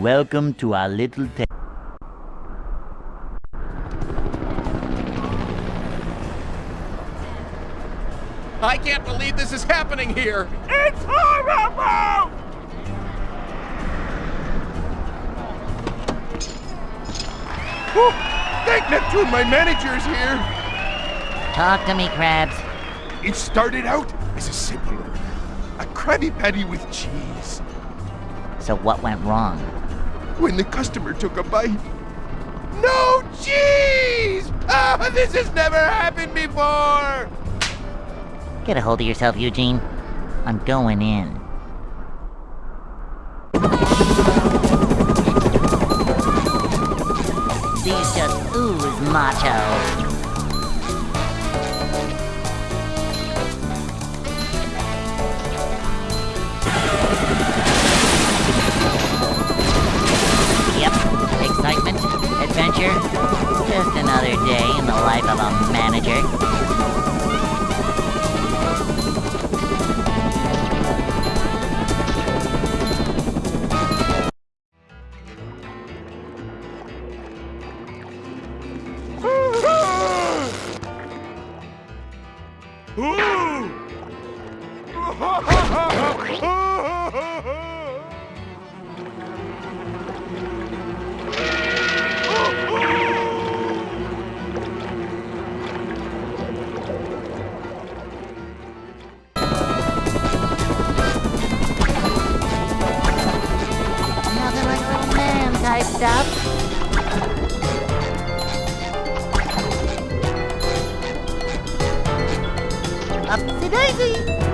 Welcome to our little town. I can't believe this is happening here! It's horrible! Oh, thank Neptune, my manager's here! Talk to me, Krabs. It started out as a simple order. A Krabby Patty with cheese. So what went wrong? When the customer took a bite, no cheese! Ah, this has never happened before! Get a hold of yourself, Eugene. I'm going in. These just ooze macho. Adventure, just another day in the life of a manager. Upsy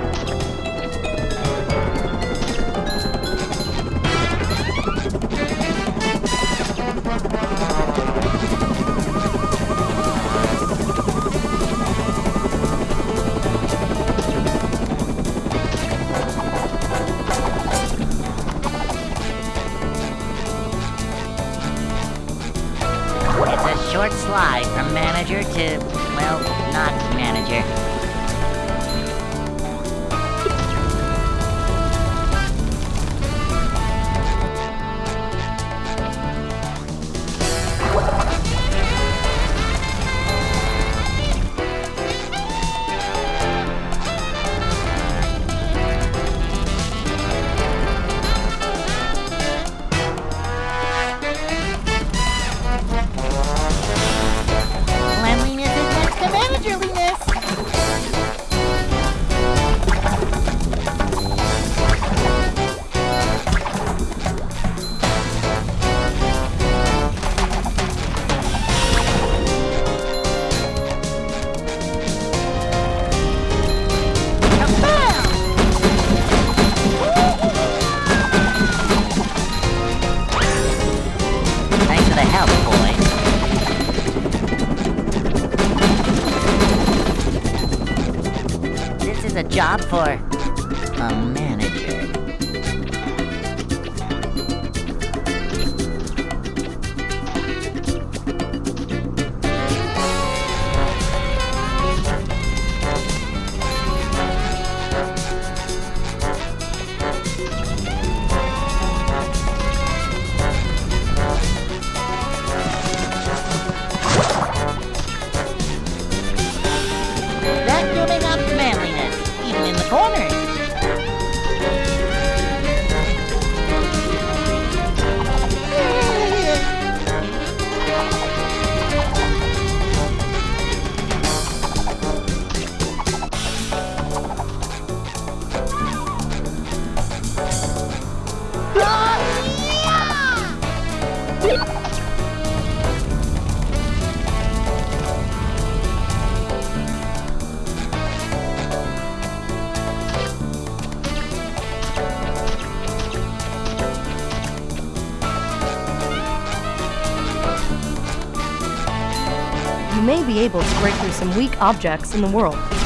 be able to break through some weak objects in the world.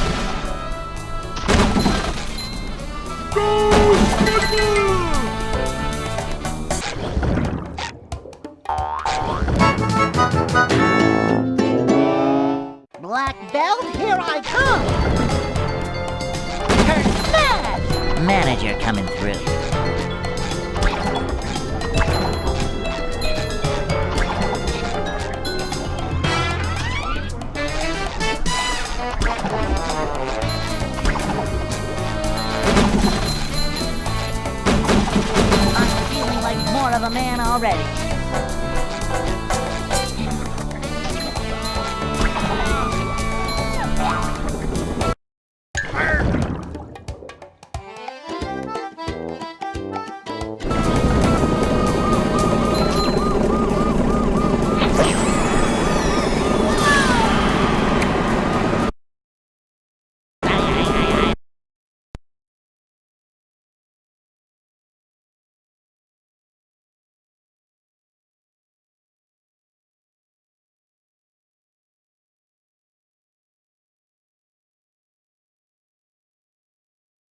more of a man already.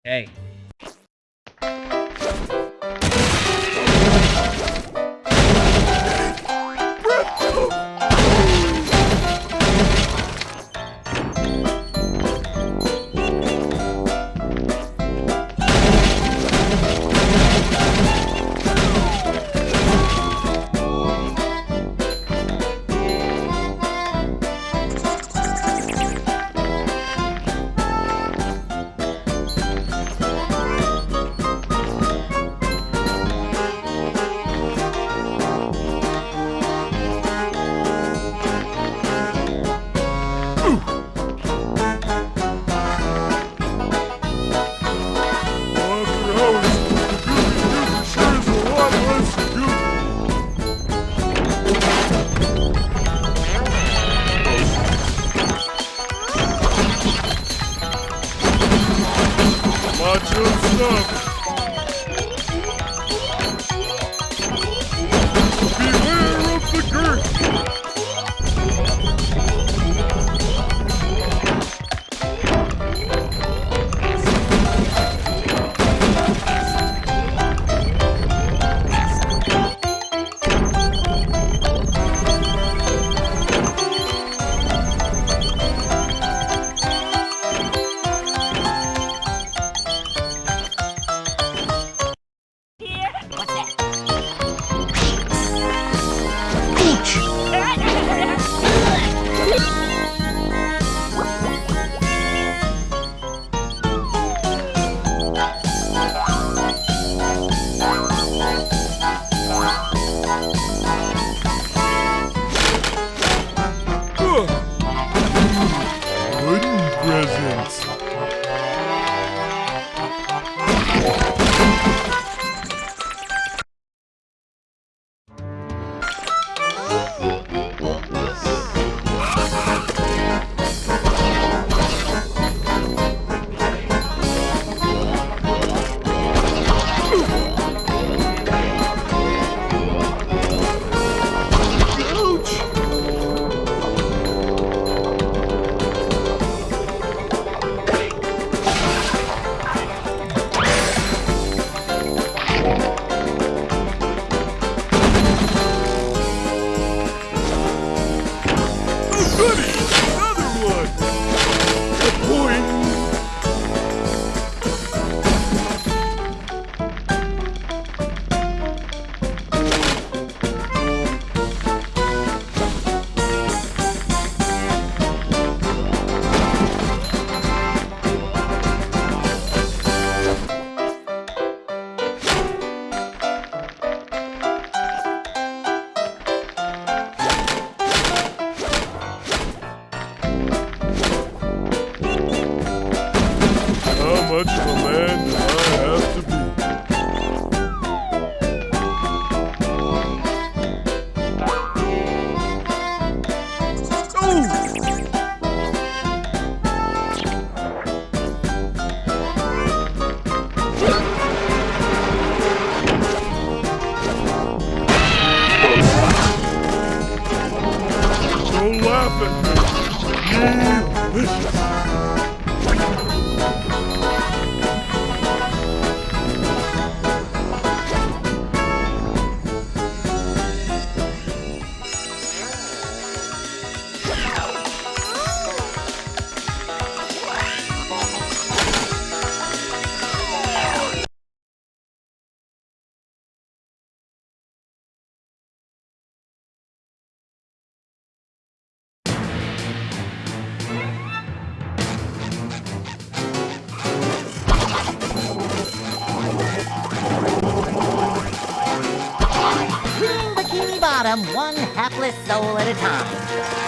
Hey. Бог! bottom one hapless soul at a time.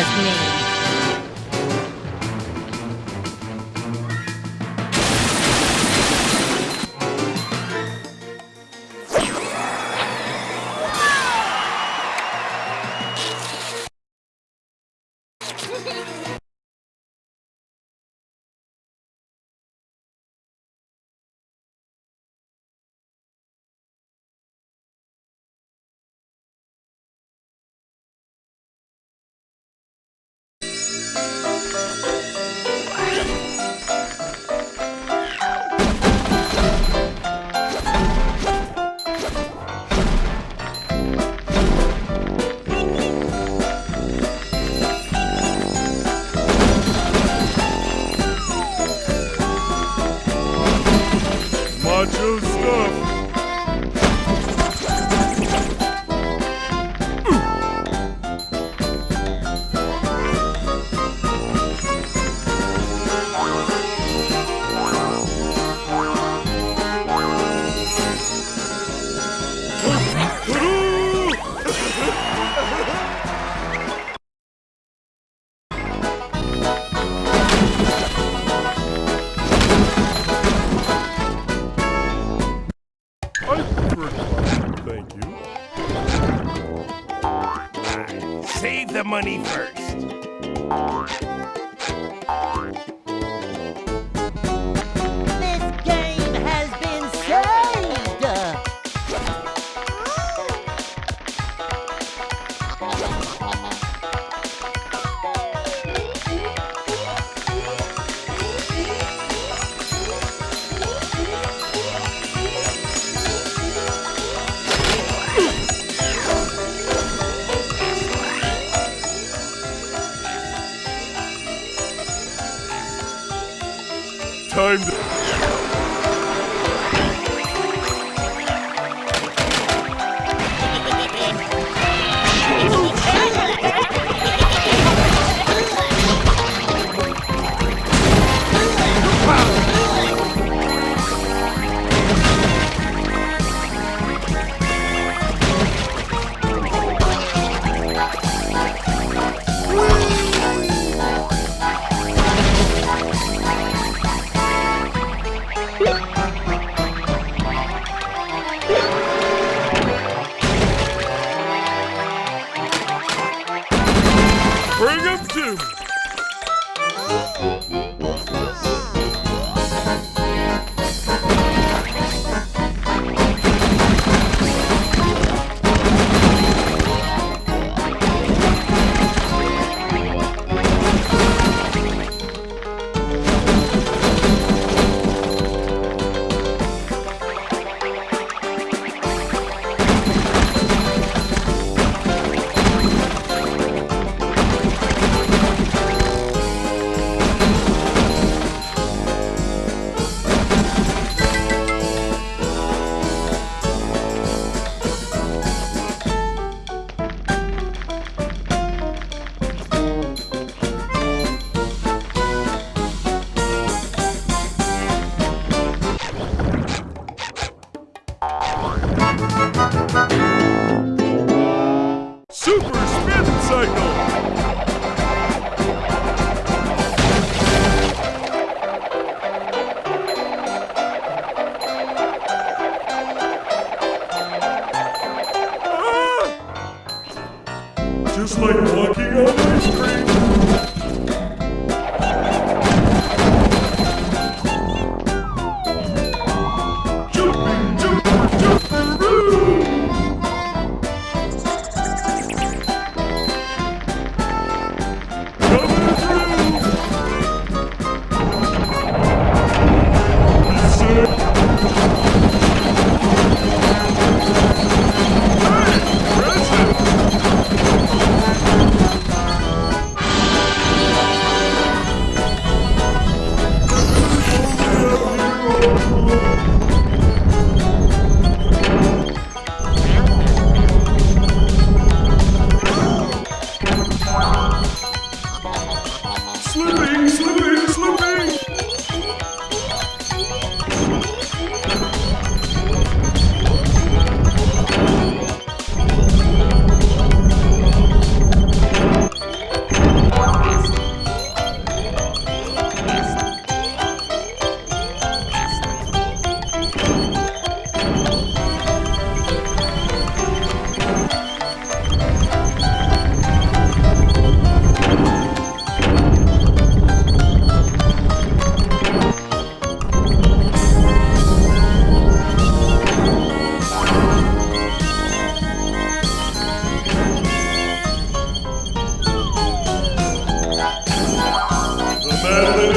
was me.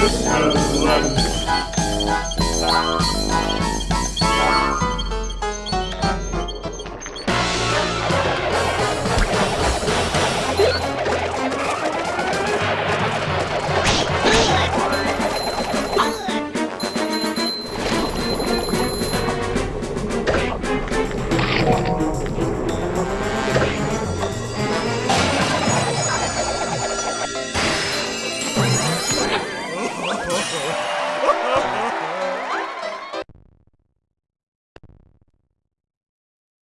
Christmas.